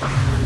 あっ。